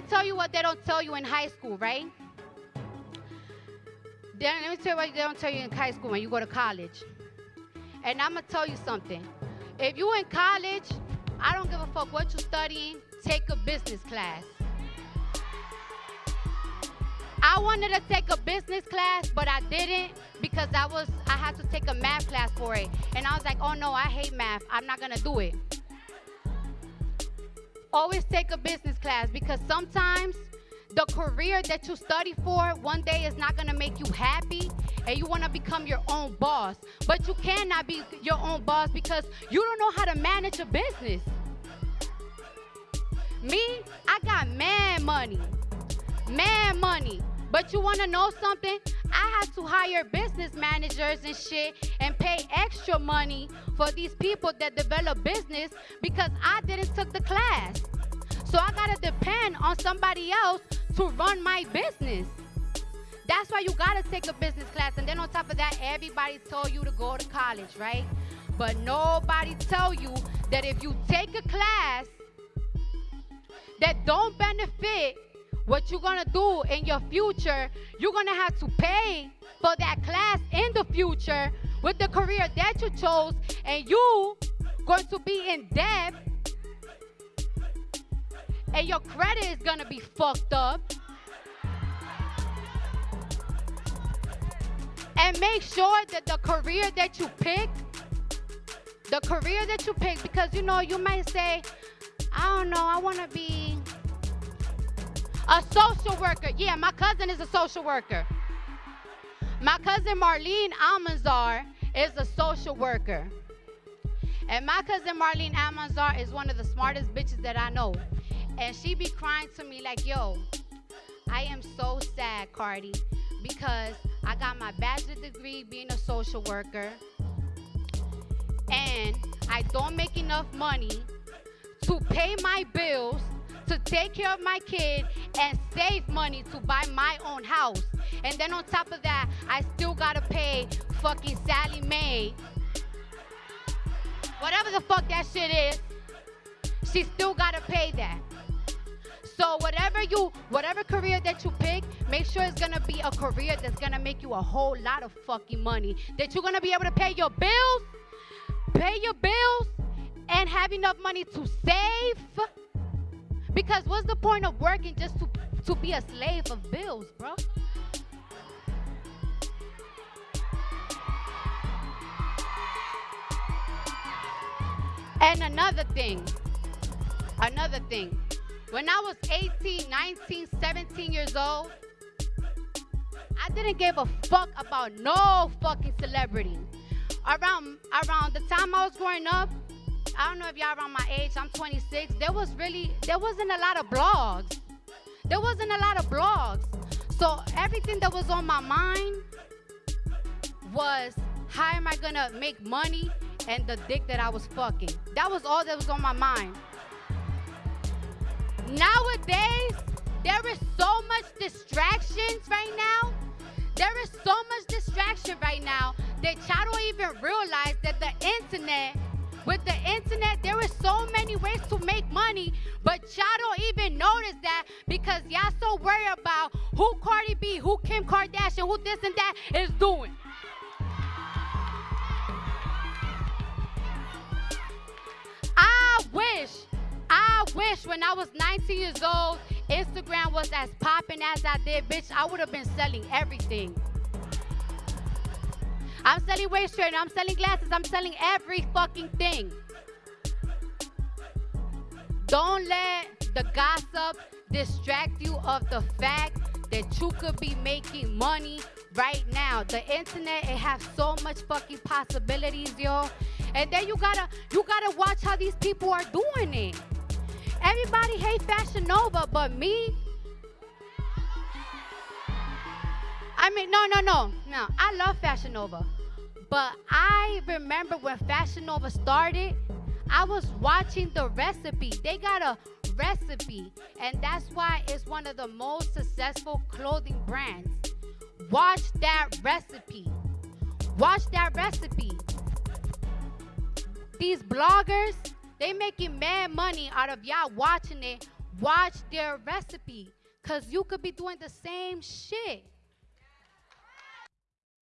me tell you what they don't tell you in high school, right? Then let me tell you what they don't tell you in high school when you go to college. And I'm gonna tell you something. If you in college, I don't give a fuck what you're studying, take a business class. I wanted to take a business class, but I didn't because I was I had to take a math class for it. And I was like, oh no, I hate math. I'm not gonna do it. Always take a business class because sometimes the career that you study for one day is not gonna make you happy and you wanna become your own boss. But you cannot be your own boss because you don't know how to manage a business. Me, I got mad money. Mad money. But you wanna know something? I had to hire business managers and shit and pay extra money for these people that develop business because I didn't took the class. Depend on somebody else to run my business. That's why you gotta take a business class. And then on top of that, everybody told you to go to college, right? But nobody tell you that if you take a class that don't benefit what you're gonna do in your future, you're gonna have to pay for that class in the future with the career that you chose, and you going to be in debt, and your credit is gonna be fucked up. And make sure that the career that you pick, the career that you pick, because you know, you might say, I don't know, I wanna be a social worker. Yeah, my cousin is a social worker. My cousin Marlene Almanzar is a social worker. And my cousin Marlene Almanzar is one of the smartest bitches that I know. And she be crying to me like, yo, I am so sad, Cardi, because I got my bachelor degree being a social worker. And I don't make enough money to pay my bills to take care of my kid and save money to buy my own house. And then on top of that, I still gotta pay fucking Sallie Mae. Whatever the fuck that shit is, she still gotta pay that. So whatever you, whatever career that you pick, make sure it's gonna be a career that's gonna make you a whole lot of fucking money. That you're gonna be able to pay your bills, pay your bills, and have enough money to save because what's the point of working just to, to be a slave of bills, bro? And another thing, another thing. When I was 18, 19, 17 years old, I didn't give a fuck about no fucking celebrity. Around around the time I was growing up, I don't know if y'all around my age. I'm 26. There was really there wasn't a lot of blogs. There wasn't a lot of blogs. So everything that was on my mind was how am I gonna make money and the dick that I was fucking. That was all that was on my mind. Nowadays, there is so much distractions right now. There is so much distraction right now that y'all don't even realize that the internet with the internet, there is so many ways to make money, but y'all don't even notice that because y'all so worried about who Cardi B, who Kim Kardashian, who this and that is doing. Wish when I was 19 years old, Instagram was as popping as I did, bitch. I would have been selling everything. I'm selling waist trainer. I'm selling glasses. I'm selling every fucking thing. Don't let the gossip distract you of the fact that you could be making money right now. The internet, it has so much fucking possibilities, yo. And then you gotta you gotta watch how these people are doing it. Everybody hate Fashion Nova, but me. I mean, no, no, no, no. I love Fashion Nova. But I remember when Fashion Nova started, I was watching the recipe. They got a recipe, and that's why it's one of the most successful clothing brands. Watch that recipe. Watch that recipe. These bloggers, they making mad money out of y'all watching it, watch their recipe because you could be doing the same shit.